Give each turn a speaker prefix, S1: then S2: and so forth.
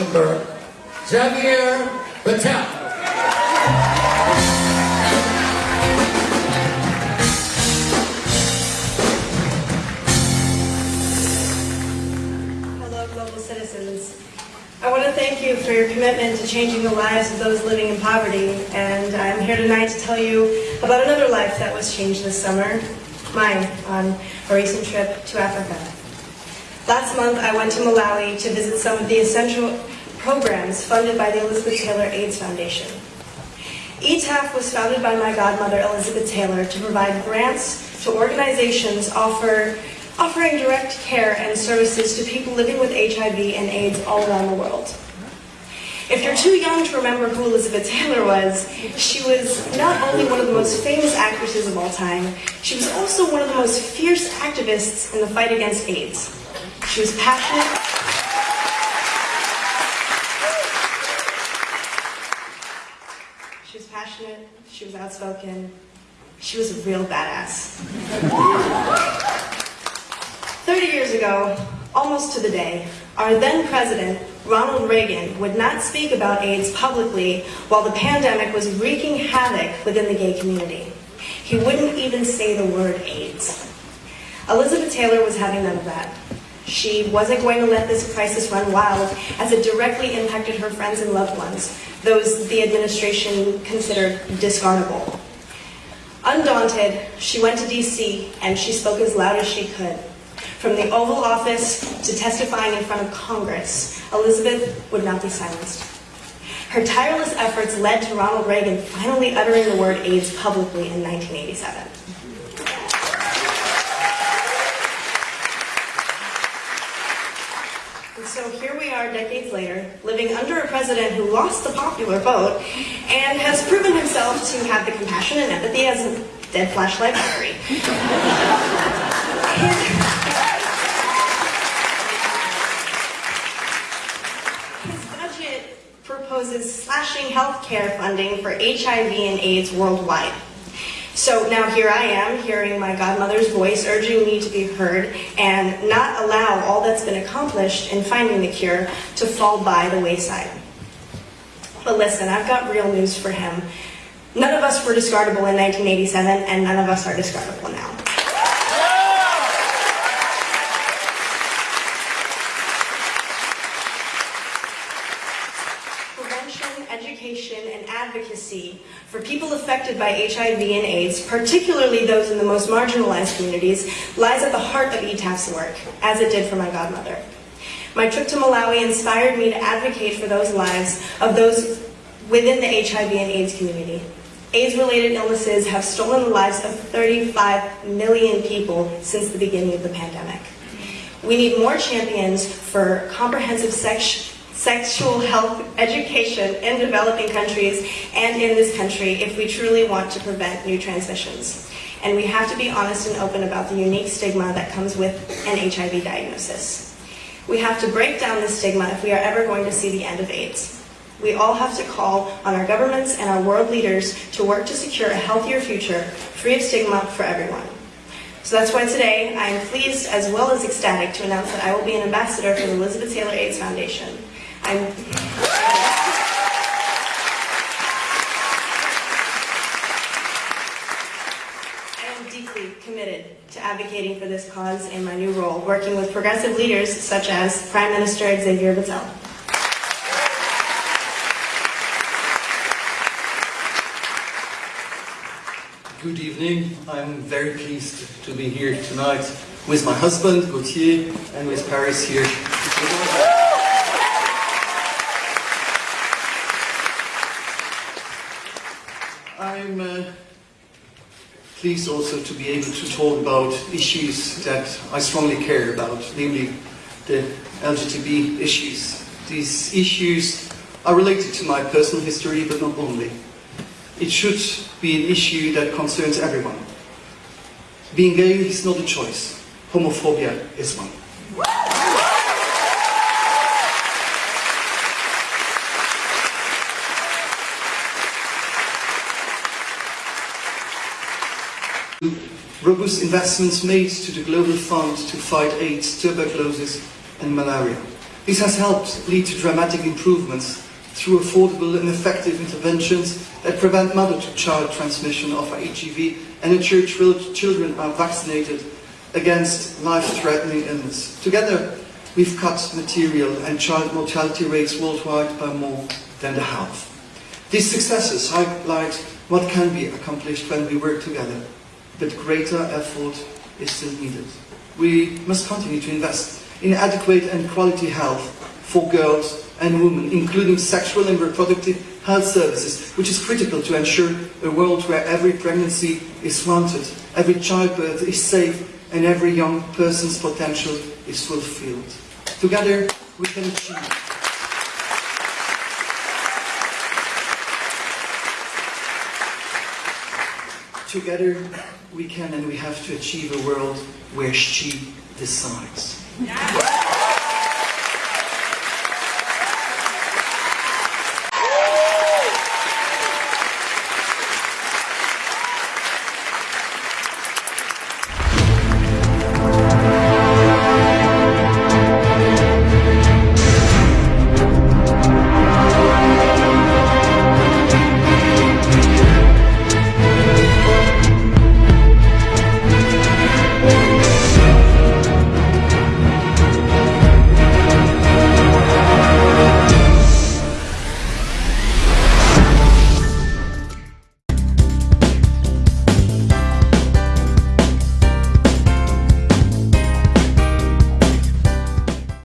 S1: Luxembourg,
S2: global citizens. I want to thank you for your commitment to changing the lives of those living in poverty, and I'm here tonight to tell you about another life that was changed this summer, mine, on a recent trip to Africa. Last month, I went to Malawi to visit some of the essential programs funded by the Elizabeth Taylor AIDS Foundation. ETAF was founded by my godmother, Elizabeth Taylor, to provide grants to organizations offer, offering direct care and services to people living with HIV and AIDS all around the world. If you're too young to remember who Elizabeth Taylor was, she was not only one of the most famous actresses of all time, she was also one of the most fierce activists in the fight against AIDS. She was passionate. Was passionate, she was outspoken, she was a real badass. 30 years ago, almost to the day, our then president, Ronald Reagan, would not speak about AIDS publicly while the pandemic was wreaking havoc within the gay community. He wouldn't even say the word AIDS. Elizabeth Taylor was having none of that. She wasn't going to let this crisis run wild as it directly impacted her friends and loved ones, those the administration considered discardable. Undaunted, she went to DC and she spoke as loud as she could. From the Oval Office to testifying in front of Congress, Elizabeth would not be silenced. Her tireless efforts led to Ronald Reagan finally uttering the word AIDS publicly in 1987. And so here we are decades later, living under a president who lost the popular vote and has proven himself to have the compassion and empathy as a dead flashlight battery. His budget proposes slashing healthcare funding for HIV and AIDS worldwide. So now here I am, hearing my godmother's voice urging me to be heard and not allow all that's been accomplished in finding the cure to fall by the wayside. But listen, I've got real news for him. None of us were discardable in 1987, and none of us are discardable now. prevention, education, and advocacy for people affected by HIV and AIDS, particularly those in the most marginalized communities, lies at the heart of ETAF's work, as it did for my godmother. My trip to Malawi inspired me to advocate for those lives of those within the HIV and AIDS community. AIDS-related illnesses have stolen the lives of 35 million people since the beginning of the pandemic. We need more champions for comprehensive sex sexual health education in developing countries and in this country if we truly want to prevent new transmissions. And we have to be honest and open about the unique stigma that comes with an HIV diagnosis. We have to break down this stigma if we are ever going to see the end of AIDS. We all have to call on our governments and our world leaders to work to secure a healthier future, free of stigma for everyone. So that's why today I am pleased as well as ecstatic to announce that I will be an ambassador for the Elizabeth Taylor AIDS Foundation. I'm I am deeply committed to advocating for this cause in my new role, working with progressive leaders such as Prime Minister Xavier Bettel.
S3: Good evening. I'm very pleased to be here tonight with my husband, Gauthier, and with Paris here. I'm uh, pleased also to be able to talk about issues that I strongly care about, namely the LGBT issues. These issues are related to my personal history, but not only. It should be an issue that concerns everyone. Being gay is not a choice. Homophobia is one. Robust investments made to the Global Fund to fight AIDS, tuberculosis and malaria. This has helped lead to dramatic improvements through affordable and effective interventions that prevent mother-to-child transmission of HIV and ensure chil- children are vaccinated against life-threatening illness. Together, we've cut material and child mortality rates worldwide by more than the half. These successes highlight what can be accomplished when we work together, but greater effort is still needed. We must continue to invest in adequate and quality health for girls and women, including sexual and reproductive health services, which is critical to ensure a world where every pregnancy is wanted, every childbirth is safe, and every young person's potential is fulfilled. Together, we can achieve. Together, we can and we have to achieve a world where she decides.